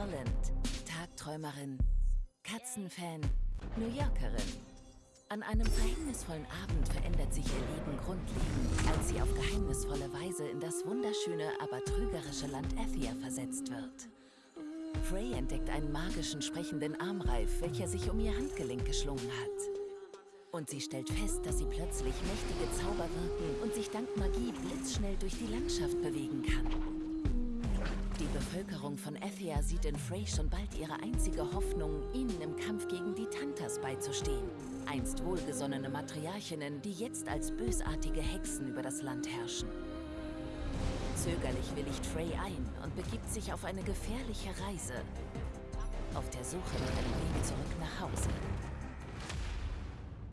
Holland, Tagträumerin, Katzenfan, New Yorkerin. An einem verhängnisvollen Abend verändert sich ihr Leben grundlegend, als sie auf geheimnisvolle Weise in das wunderschöne, aber trügerische Land Athia versetzt wird. Frey entdeckt einen magischen, sprechenden Armreif, welcher sich um ihr Handgelenk geschlungen hat. Und sie stellt fest, dass sie plötzlich mächtige Zauber wirken und sich dank Magie blitzschnell durch die Landschaft bewegen kann. Die Bevölkerung von Athia sieht in Frey schon bald ihre einzige Hoffnung, ihnen im Kampf gegen die Tantas beizustehen. Einst wohlgesonnene Matriarchinnen, die jetzt als bösartige Hexen über das Land herrschen. Zögerlich willigt Frey ein und begibt sich auf eine gefährliche Reise. Auf der Suche nach einem Weg zurück nach Hause.